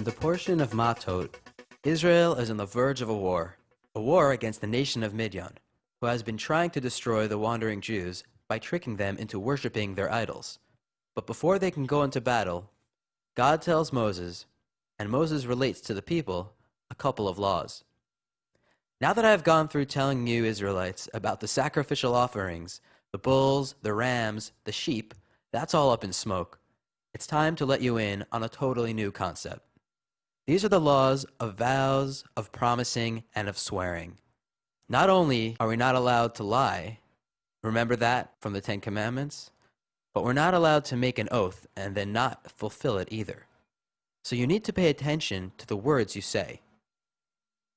In the portion of Matot, Israel is on the verge of a war, a war against the nation of Midian, who has been trying to destroy the wandering Jews by tricking them into worshipping their idols. But before they can go into battle, God tells Moses, and Moses relates to the people, a couple of laws. Now that I have gone through telling you Israelites about the sacrificial offerings, the bulls, the rams, the sheep, that's all up in smoke. It's time to let you in on a totally new concept. These are the laws of vows, of promising, and of swearing. Not only are we not allowed to lie, remember that from the Ten Commandments, but we're not allowed to make an oath and then not fulfill it either. So you need to pay attention to the words you say.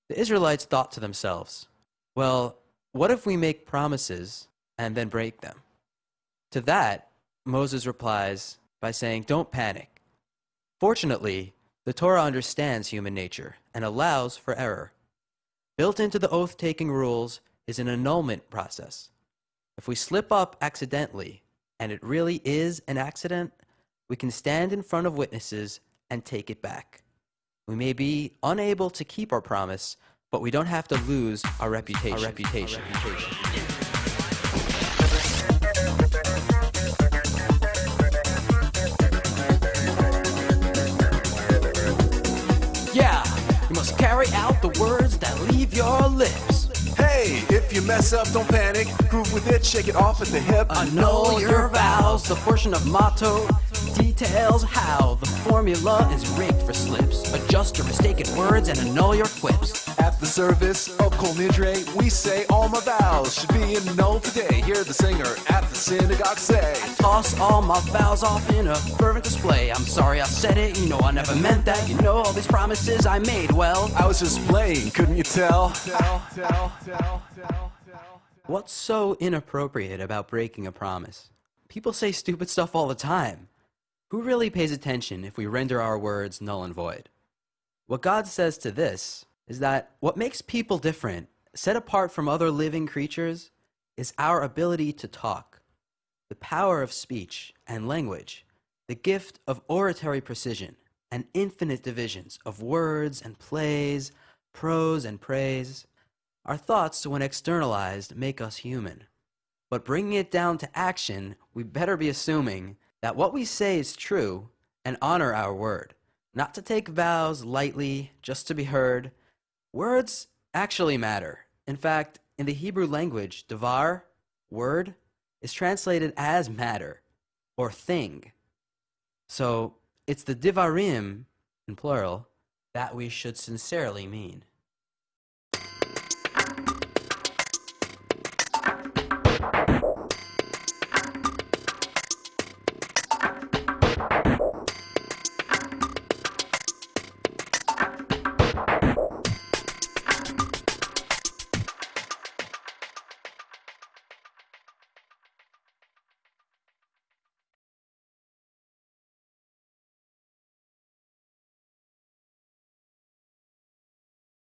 The Israelites thought to themselves, well, what if we make promises and then break them? To that, Moses replies by saying, don't panic. Fortunately, the Torah understands human nature and allows for error. Built into the oath taking rules is an annulment process. If we slip up accidentally, and it really is an accident, we can stand in front of witnesses and take it back. We may be unable to keep our promise, but we don't have to lose our reputation. Our reputation. Our reputation. Carry out the words that leave your lips. Hey, if you mess up, don't panic. Groove with it, shake it off at the hip. Annul your vows. The portion of Matot details how the formula is rigged for slips. Adjust your mistaken words and annul your quips. At the service of Kol Nidre, we say all my vows should be annulled today. Hear the singer at the synagogue say. Toss all my vows off in a fervent display. I'm sorry I said it, you know I never meant that. You know all these promises I made, well. I was just playing, couldn't you tell? tell? tell, tell, tell What's so inappropriate about breaking a promise? People say stupid stuff all the time. Who really pays attention if we render our words null and void? What God says to this is that what makes people different, set apart from other living creatures, is our ability to talk, the power of speech and language, the gift of oratory precision, and infinite divisions of words and plays, prose and praise. Our thoughts, when externalized, make us human. But bringing it down to action, we better be assuming that what we say is true and honor our word, not to take vows lightly just to be heard, Words actually matter. In fact, in the Hebrew language, devar, word, is translated as matter or thing. So it's the divarim, in plural, that we should sincerely mean.